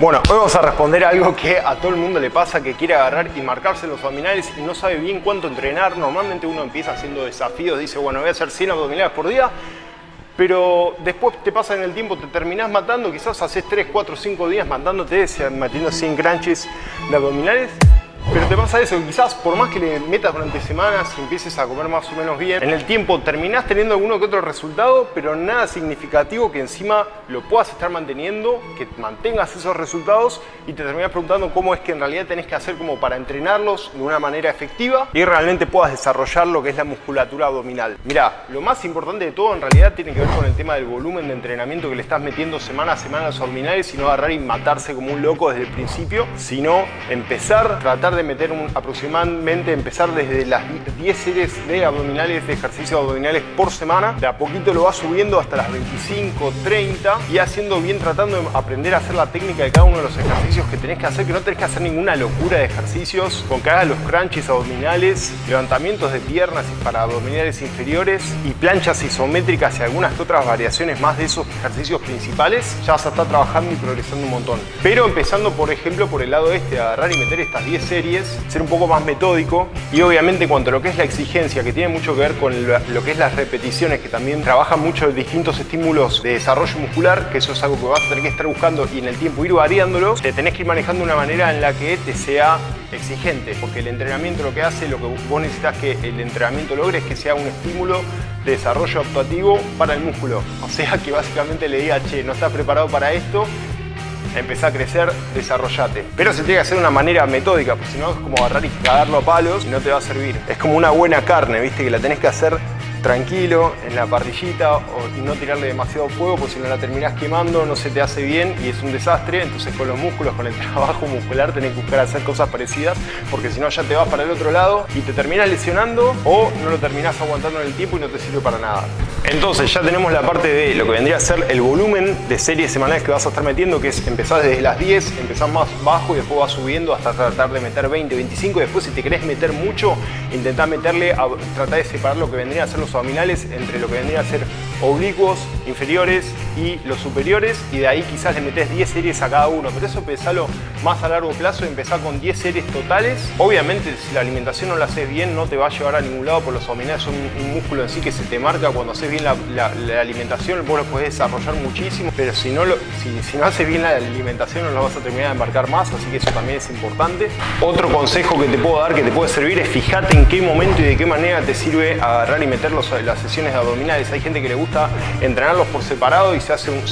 Bueno, hoy vamos a responder algo que a todo el mundo le pasa, que quiere agarrar y marcarse los abdominales y no sabe bien cuánto entrenar. Normalmente uno empieza haciendo desafíos, dice, bueno, voy a hacer 100 abdominales por día, pero después te pasa en el tiempo, te terminás matando, quizás haces 3, 4, 5 días matándote, metiendo 100 crunches de abdominales pero te pasa eso, quizás por más que le metas durante semanas y empieces a comer más o menos bien, en el tiempo terminás teniendo alguno que otro resultado, pero nada significativo que encima lo puedas estar manteniendo, que mantengas esos resultados y te terminás preguntando cómo es que en realidad tenés que hacer como para entrenarlos de una manera efectiva y realmente puedas desarrollar lo que es la musculatura abdominal. Mira, lo más importante de todo en realidad tiene que ver con el tema del volumen de entrenamiento que le estás metiendo semana a semana a los abdominales y no agarrar y matarse como un loco desde el principio, sino empezar, tratar de meter aproximadamente, empezar desde las 10 series de abdominales, de ejercicios abdominales por semana. De a poquito lo vas subiendo hasta las 25, 30 y haciendo bien, tratando de aprender a hacer la técnica de cada uno de los ejercicios que tenés que hacer, que no tenés que hacer ninguna locura de ejercicios, con que hagas los crunches abdominales, levantamientos de piernas para abdominales inferiores y planchas isométricas y algunas que otras variaciones más de esos ejercicios principales, ya vas a estar trabajando y progresando un montón. Pero empezando, por ejemplo, por el lado este, agarrar y meter estas 10 series ser un poco más metódico y obviamente cuanto a lo que es la exigencia, que tiene mucho que ver con lo que es las repeticiones, que también trabaja mucho distintos estímulos de desarrollo muscular, que eso es algo que vas a tener que estar buscando y en el tiempo ir variándolos, te tenés que ir manejando de una manera en la que te sea exigente, porque el entrenamiento lo que hace, lo que vos necesitas que el entrenamiento logre es que sea un estímulo de desarrollo actuativo para el músculo. O sea que básicamente le diga, che, no estás preparado para esto, empezá a crecer, desarrollate. Pero se tiene que hacer de una manera metódica, porque si no es como agarrar y cagarlo a palos y no te va a servir. Es como una buena carne, ¿viste? Que la tenés que hacer tranquilo en la parrillita y no tirarle demasiado fuego porque si no la terminás quemando no se te hace bien y es un desastre. Entonces con los músculos, con el trabajo muscular tenés que buscar hacer cosas parecidas porque si no ya te vas para el otro lado y te terminas lesionando o no lo terminás aguantando en el tiempo y no te sirve para nada. Entonces ya tenemos la parte de lo que vendría a ser el volumen de series semanales que vas a estar metiendo que es empezar desde las 10, empezar más bajo y después vas subiendo hasta tratar de meter 20, 25 y después si te querés meter mucho intentá meterle, a, tratar de separar lo que vendría a ser los abdominales entre lo que vendría a ser oblicuos, inferiores y los superiores y de ahí quizás le metes 10 series a cada uno, pero eso pensalo más a largo plazo y empezar con 10 series totales. Obviamente si la alimentación no la haces bien no te va a llevar a ningún lado, por los abdominales son un, músculo en sí que se te marca cuando haces bien la, alimentación, vos lo puedes desarrollar muchísimo, pero si no, lo, si, no haces bien la alimentación no lo vas a terminar de marcar más, así que eso también es importante. Otro consejo que te puedo dar, que te puede servir, es fijate en qué momento y de qué manera te sirve agarrar y las sesiones de abdominales. Hay gente que le gusta entrenarlos por separado y se hace un,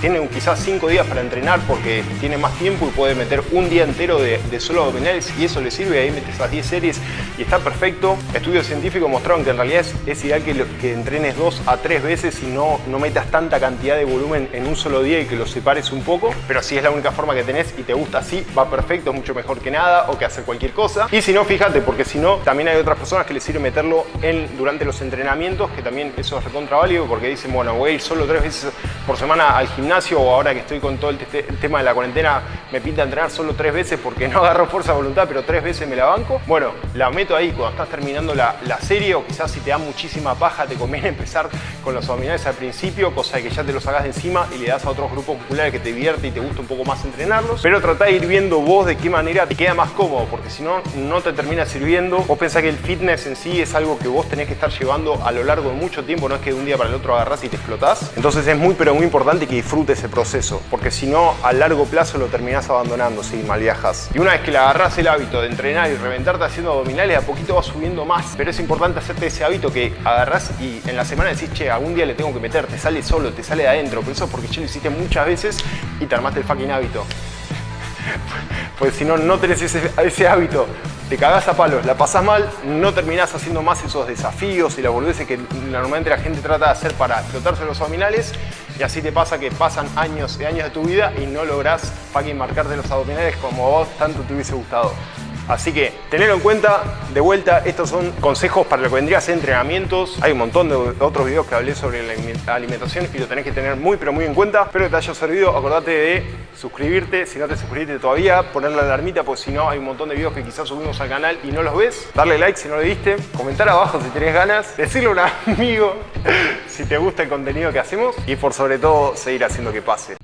tiene quizás 5 días para entrenar porque tiene más tiempo y puede meter un día entero de, solo abdominales y eso le sirve, ahí metes esas 10 series y está perfecto. Estudios científicos mostraron que en realidad es, ideal que, entrenes dos a tres veces y no, no metas tanta cantidad de volumen en un solo día y que los separes un poco, pero si es la única forma que tenés y te gusta así, va perfecto, es mucho mejor que nada o que hacer cualquier cosa. Y si no, fíjate, porque si no, también hay otras personas que les sirve meterlo en, durante los entrenamientos, que también eso es recontra válido porque dicen, bueno, voy a ir solo tres veces por semana al gimnasio o ahora que estoy con todo el, tema de la cuarentena me pinta entrenar solo tres veces porque no agarro fuerza de voluntad, pero tres veces me la banco. Bueno, la meto ahí cuando estás terminando la, serie o quizás si te da muchísima paja te conviene empezar con los abdominales al principio, cosa de que ya te los hagas de encima y le das a otros grupos musculares que te divierte y te gusta un poco más entrenarlos. Pero trata de ir viendo vos de qué manera te queda más cómodo, porque si no, no te termina sirviendo. Vos pensás que el fitness en sí es algo que vos tenés que estar llevando a lo largo de mucho tiempo, no es que de un día para el otro agarrás y te explotás. Entonces es muy pero muy importante que disfrutes ese proceso, porque si no, a largo plazo lo terminás abandonando si mal viajas. Y una vez que le agarrás el hábito de entrenar y reventarte haciendo abdominales, a poquito vas subiendo más. Pero es importante hacerte ese hábito que agarrás y en la semana decís, che, algún día le tengo que meter, te sale solo, te sale de adentro. Pero eso es porque ya lo hiciste muchas veces y te armaste el fucking hábito. Pues si no, no tenés ese, hábito te cagás a palos, la pasás mal, no terminás haciendo más esos desafíos y la boludeces que normalmente la gente trata de hacer para explotarse los abdominales y así te pasa que pasan años y años de tu vida y no lográs fucking marcarte los abdominales como vos tanto te hubiese gustado. Así que tenerlo en cuenta, de vuelta, estos son consejos para lo que vendría a ser entrenamientos. Hay un montón de otros videos que hablé sobre la alimentación y lo tenés que tener muy pero muy en cuenta. Espero que te haya servido, acordate de suscribirte, si no te suscribiste todavía, poner la alarmita, porque si no hay un montón de videos que quizás subimos al canal y no los ves. Darle like si no lo viste, comentar abajo si tenés ganas, decirle a un amigo si te gusta el contenido que hacemos y por sobre todo seguir haciendo que pase.